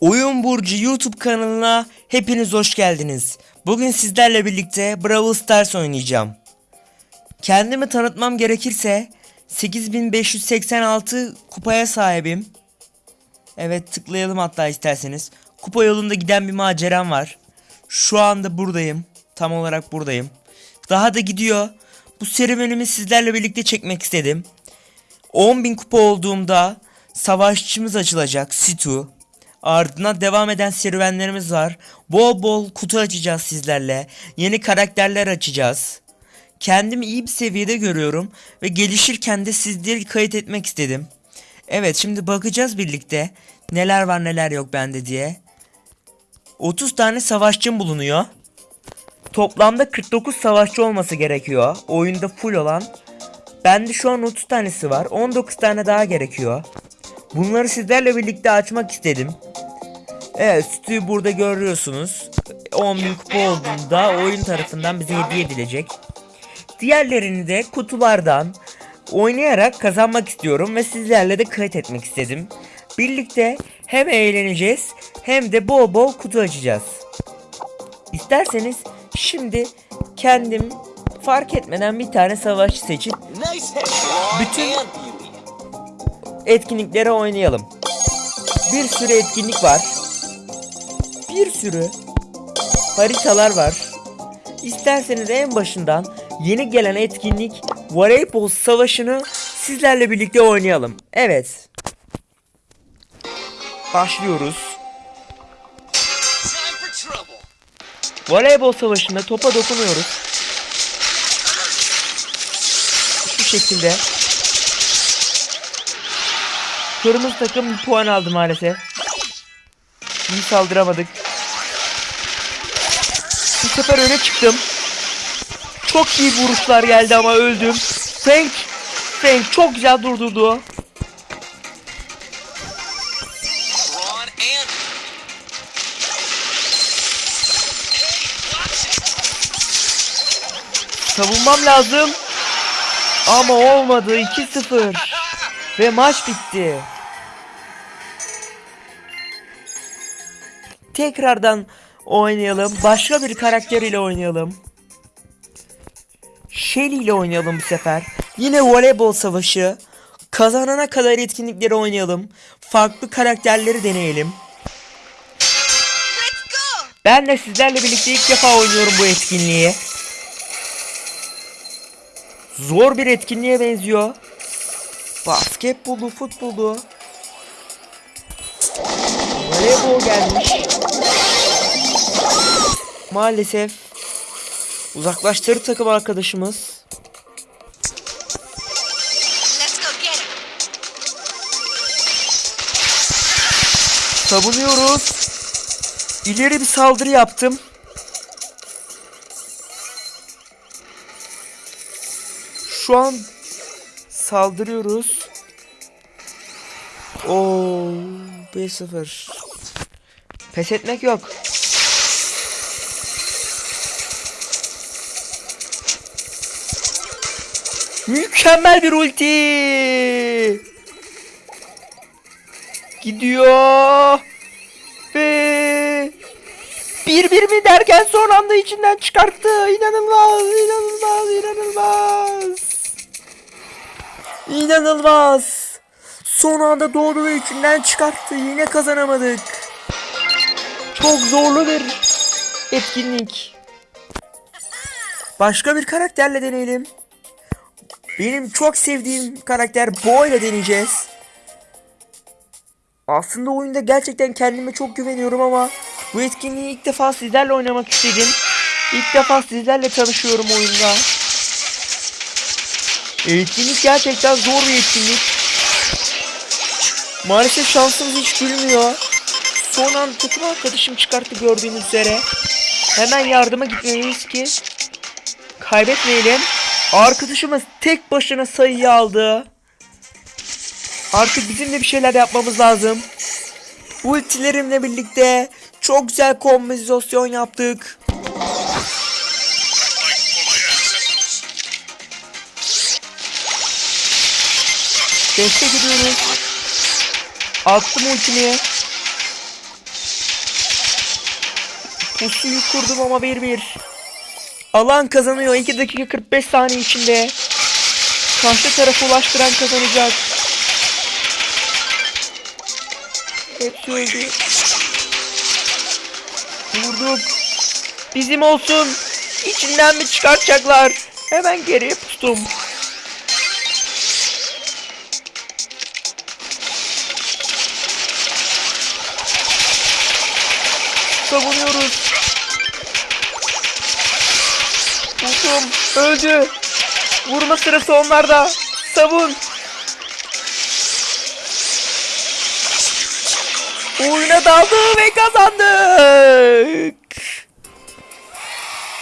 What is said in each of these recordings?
Oyun Burcu YouTube kanalına hepiniz hoş geldiniz. Bugün sizlerle birlikte Brawl Stars oynayacağım. Kendimi tanıtmam gerekirse 8586 kupaya sahibim. Evet tıklayalım hatta isterseniz. Kupa yolunda giden bir maceram var. Şu anda buradayım. Tam olarak buradayım. Daha da gidiyor. Bu serüvenimi sizlerle birlikte çekmek istedim. 10.000 kupa olduğumda savaşçımız açılacak Situ. Ardından devam eden serüvenlerimiz var. Bol bol kutu açacağız sizlerle. Yeni karakterler açacağız. Kendimi iyi bir seviyede görüyorum ve gelişirken de sizleri kayıt etmek istedim. Evet şimdi bakacağız birlikte neler var neler yok bende diye. 30 tane savaşçım bulunuyor. Toplamda 49 savaşçı olması gerekiyor. Oyunda full olan. Bende şu an 30 tanesi var. 19 tane daha gerekiyor. Bunları sizlerle birlikte açmak istedim. Evet sütüyü burada görüyorsunuz. 10.000 kupa olduğunda oyun tarafından bize hediye edilecek. Diğerlerini de kutulardan oynayarak kazanmak istiyorum ve sizlerle de kayıt etmek istedim. Birlikte hem eğleneceğiz hem de bol bol kutu açacağız. İsterseniz şimdi kendim fark etmeden bir tane savaşçı seçip Bütün-. Etkinliklere oynayalım. Bir sürü etkinlik var. Bir sürü haritalar var. İsterseniz en başından yeni gelen etkinlik Voleybol Savaşı'nı sizlerle birlikte oynayalım. Evet. Başlıyoruz. Voleybol savaşında topa dokunuyoruz. Şu şekilde. Kırmızı takım puan aldı maalesef. İyi saldıramadık. Bu sefer öne çıktım. Çok iyi vuruşlar geldi ama öldüm. Frank, Frank çok güzel durdurdu. Savunmam lazım. Ama olmadı 2-0. Ve maç bitti. Tekrardan oynayalım. Başka bir karakter ile oynayalım. Shelly ile oynayalım bu sefer. Yine voleybol savaşı. Kazanana kadar etkinlikleri oynayalım. Farklı karakterleri deneyelim. Ben de sizlerle birlikte ilk defa oynuyorum bu etkinliği. Zor bir etkinliğe benziyor. Basketbolu, futbolu. Voleybol gelmiş. Maalesef uzaklaştırdı takım arkadaşımız. Savunuyoruz. İleri bir saldırı yaptım. Şu an saldırıyoruz. Oo, 1-0. Pes etmek yok. Mükemmel bir ulti. Gidiyor. Ve bir bir mi derken son anda içinden çıkarttı. İnanılmaz, inanılmaz, inanılmaz. İnanılmaz. Son anda doğdu ve içinden çıkarttı. Yine kazanamadık. Çok zorlu bir etkinlik. Başka bir karakterle deneyelim. Benim çok sevdiğim karakter Bo ile deneyeceğiz. Aslında oyunda gerçekten kendime çok güveniyorum ama bu etkinliği ilk defa sizlerle oynamak istedim. İlk defa sizlerle tanışıyorum oyunda. Etkinlik gerçekten zor bir etkinlik. Maalesef şansımız hiç gülmüyor. Son an takım arkadaşım çıkarttı gördüğünüz üzere. Hemen yardıma gitmeliyiz ki kaybetmeyelim. Arkadaşımız tek başına sayıyı aldı. Artık bizim de bir şeyler yapmamız lazım. Ultilerimle birlikte çok güzel kombinasyon yaptık. Destek ediyoruz. Attım ultimi. Pusuyu kurdum ama 1-1. Alan kazanıyor 2 dakika 45 saniye içinde. Karşı tarafa ulaştıran kazanacak. Hepsi öldü. Vurduk. Bizim olsun. İçinden mi çıkartacaklar? Hemen geriye pustum. Savunuyoruz. Vurdum. Öldü. Vurma sırası onlarda. Savun. Oyuna daldı ve kazandık.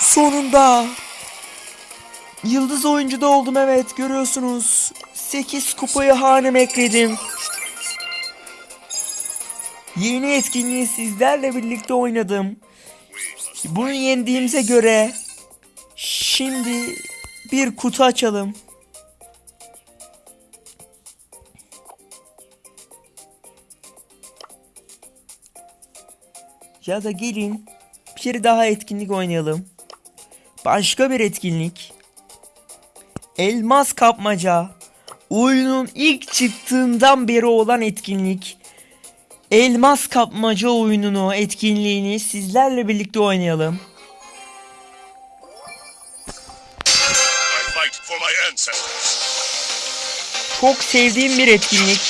Sonunda. Yıldız oyuncu da oldum evet görüyorsunuz. 8 kupayı haneme ekledim. Yeni etkinliği sizlerle birlikte oynadım. Bunu yendiğimize göre şimdi bir kutu açalım. Ya da gelin bir daha etkinlik oynayalım. Başka bir etkinlik. Elmas kapmaca. Oyunun ilk çıktığından beri olan etkinlik. Elmas kapmaca oyununu, etkinliğini sizlerle birlikte oynayalım. Çok sevdiğim bir etkinlik.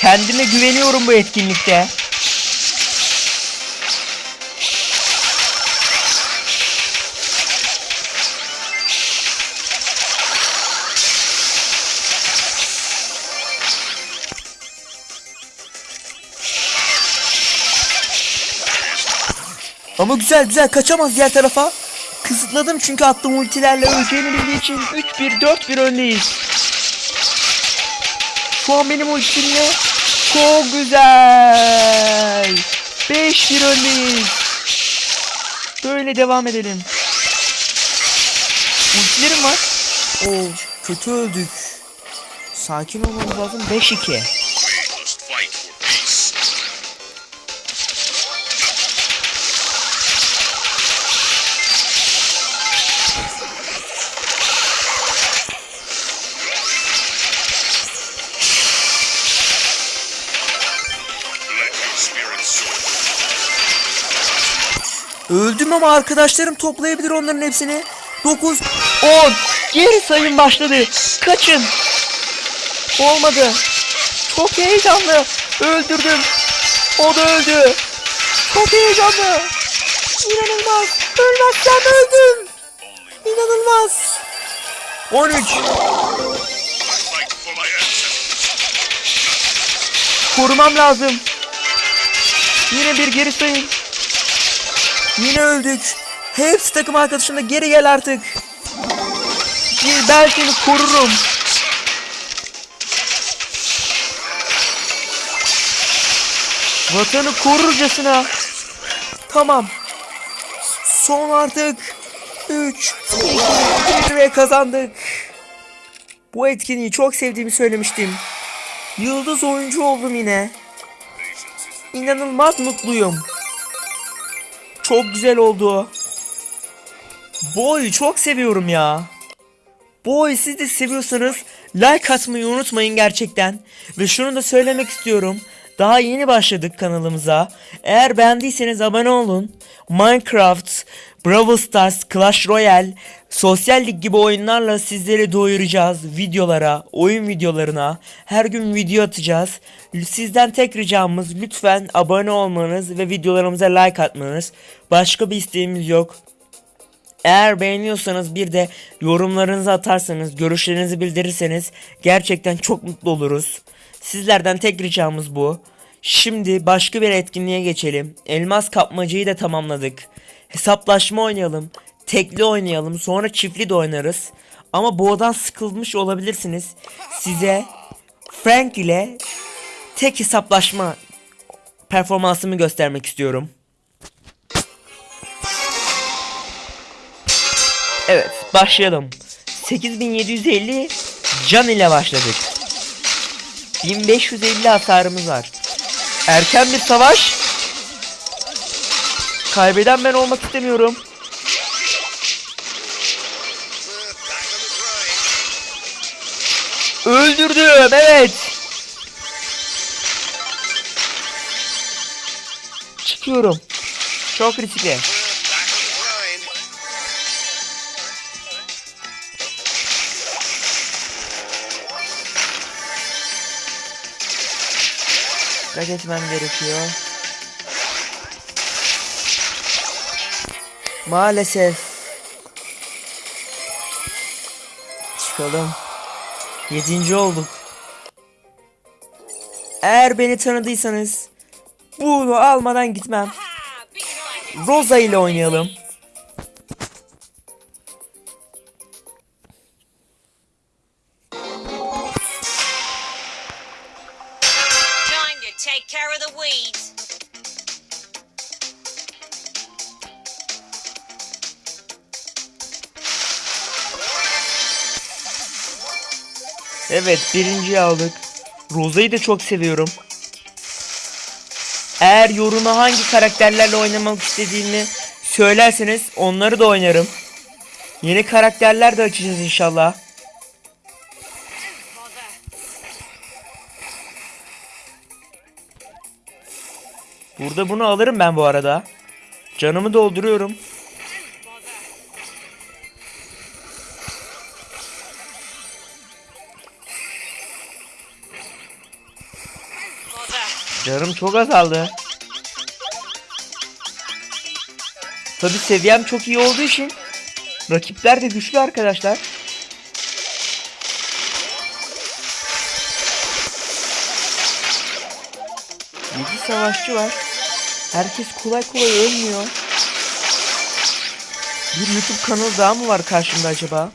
Kendime güveniyorum bu etkinlikte. Ama güzel güzel kaçamaz diğer tarafa. Kısıtladım çünkü attığım ultilerle öleceğini bildiği için 3-1 4-1 öndeyiz. Şu an benim ultimle çok güzel. 5-1 öndeyiz. Böyle devam edelim. Ultilerim var. Oo kötü öldük. Sakin olmamız lazım. 5-2. Öldüm ama arkadaşlarım toplayabilir onların hepsini. 9, 10. Geri sayım başladı. Kaçın. Olmadı. Çok heyecanlı. Öldürdüm. O da öldü. Çok heyecanlı. İnanılmaz. Ölmezsem öldüm. İnanılmaz. 13. I fight for my ancestors. Korumam lazım. Yine bir geri sayım. Yine öldük. Hepsi takım arkadaşım da geri gel artık. Ben seni korurum. Vatanı korurcasına. Tamam. Son artık. 3, 2, 1 ve kazandık. Bu etkinliği çok sevdiğimi söylemiştim. Yıldız oyuncu oldum yine. İnanılmaz mutluyum. Çok güzel oldu. Boy çok seviyorum ya. Boy siz de seviyorsanız like atmayı unutmayın gerçekten. Ve şunu da söylemek istiyorum. Daha yeni başladık kanalımıza. Eğer beğendiyseniz abone olun. Minecraft, Brawl Stars, Clash Royale, Sosyal Lig gibi oyunlarla sizleri doyuracağız videolara, oyun videolarına. Her gün video atacağız. Sizden tek ricamız lütfen abone olmanız ve videolarımıza like atmanız. Başka bir isteğimiz yok. Eğer beğeniyorsanız bir de yorumlarınızı atarsanız, görüşlerinizi bildirirseniz gerçekten çok mutlu oluruz. Sizlerden tek ricamız bu. Şimdi başka bir etkinliğe geçelim. Elmas kapmacayı da tamamladık. Hesaplaşma oynayalım. Tekli oynayalım. Sonra çiftli de oynarız. Ama boğadan sıkılmış olabilirsiniz. Size Frank ile tek hesaplaşma performansımı göstermek istiyorum. Evet başlayalım. 8750 can ile başladık. 1550 hasarımız var. Erken bir savaş. Kaybeden ben olmak istemiyorum. Öldürdüm evet. Çıkıyorum. Çok riskli. Dikkat etmem gerekiyor. Maalesef. Çıkalım. Yedinci olduk. Eğer beni tanıdıysanız bunu almadan gitmem. Rosa ile oynayalım. Evet birinciyi aldık. Rosa'yı da çok seviyorum. Eğer yoruma hangi karakterlerle oynamak istediğimi söylerseniz onları da oynarım. Yeni karakterler de açacağız inşallah. Burada bunu alırım ben bu arada. Canımı dolduruyorum. Canım çok azaldı. Tabi seviyem çok iyi olduğu için rakipler de güçlü arkadaşlar. Yedi savaşçı var. Herkes kolay kolay ölmüyor. Bir YouTube kanalı daha mı var karşımda acaba?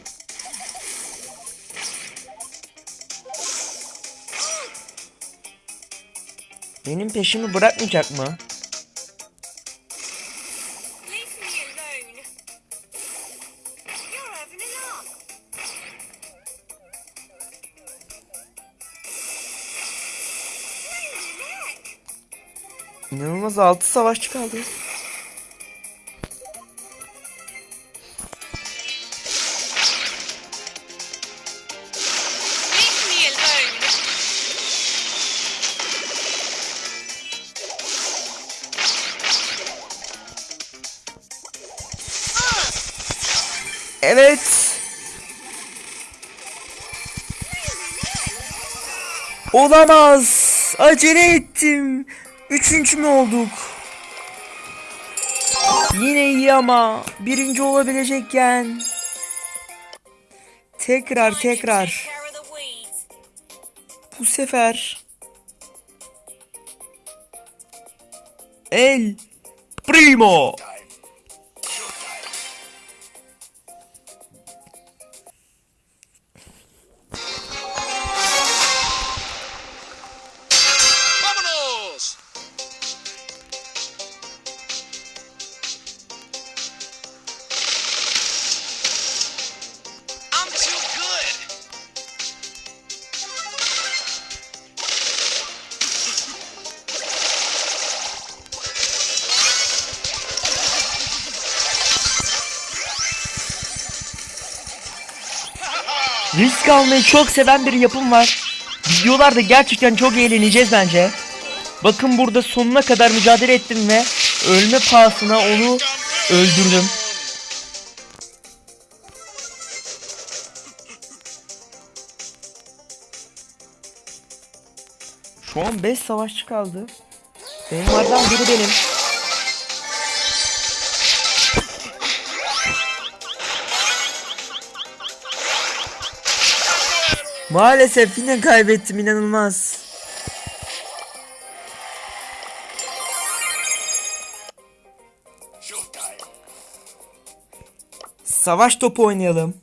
Benim peşimi bırakmayacak mı? İnanılmaz 6 savaşçı kaldı. Olamaz. Acele ettim. Üçüncü mü olduk? Yine iyi ama birinci olabilecekken. Tekrar tekrar. Bu sefer. El Primo. Risk almayı çok seven bir yapım var. Videolarda gerçekten çok eğleneceğiz bence. Bakın burada sonuna kadar mücadele ettim ve ölme pahasına onu öldürdüm. Şu an 5 savaşçı kaldı. Benimlerden biri benim. Maalesef yine kaybettim inanılmaz. Savaş topu oynayalım.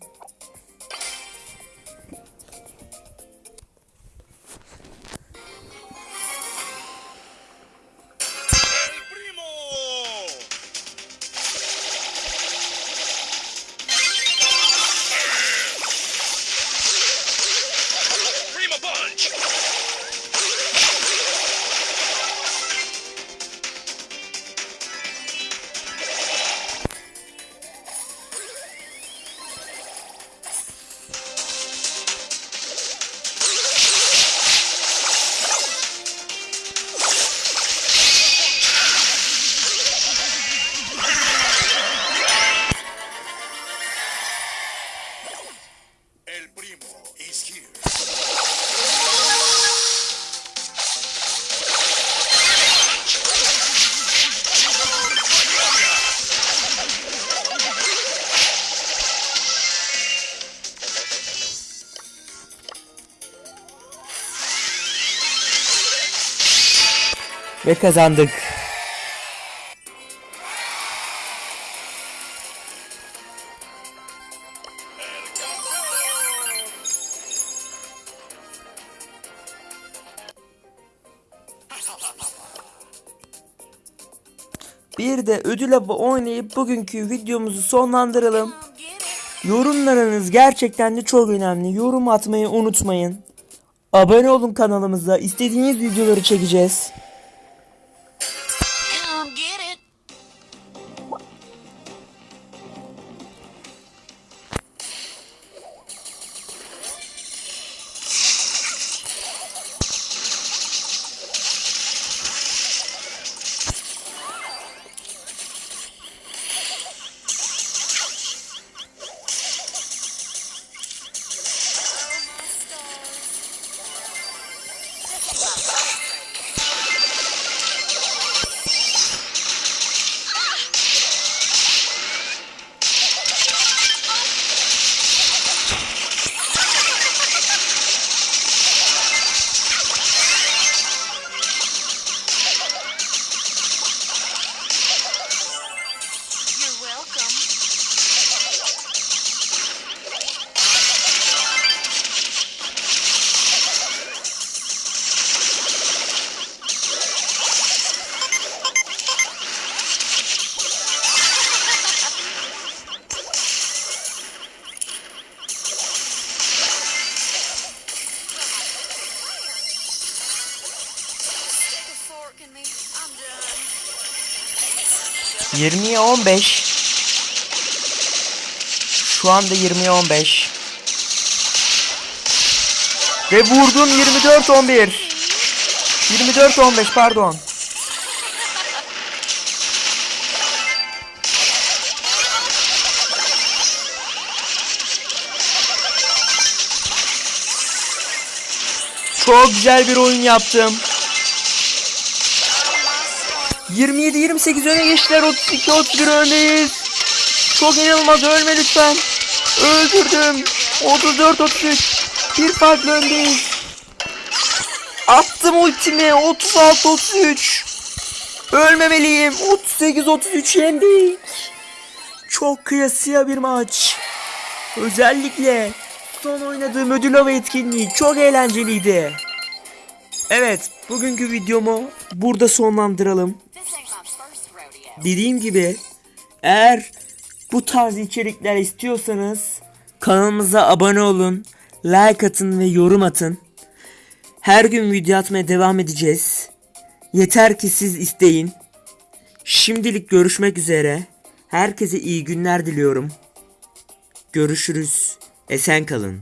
Ve kazandık. Bir de ödül avı oynayıp bugünkü videomuzu sonlandıralım. Yorumlarınız gerçekten de çok önemli. Yorum atmayı unutmayın. Abone olun kanalımıza. İstediğiniz videoları çekeceğiz. 20'ye 15. Şu anda 20'ye 15. Ve vurdum 24 11. 24 15 pardon. Çok güzel bir oyun yaptım. 27-28 öne geçtiler. 32-31 öndeyiz. Çok inanılmaz. Ölme lütfen. Öldürdüm. 34-33. Bir farklı öndeyiz. Attım ultimi. 36-33. Ölmemeliyim. 38-33 yendik. Çok kıyasıya bir maç. Özellikle son oynadığım ödül avı etkinliği çok eğlenceliydi. Evet, bugünkü videomu burada sonlandıralım. Dediğim gibi eğer bu tarz içerikler istiyorsanız kanalımıza abone olun, like atın ve yorum atın. Her gün video atmaya devam edeceğiz. Yeter ki siz isteyin. Şimdilik görüşmek üzere. Herkese iyi günler diliyorum. Görüşürüz. Esen kalın.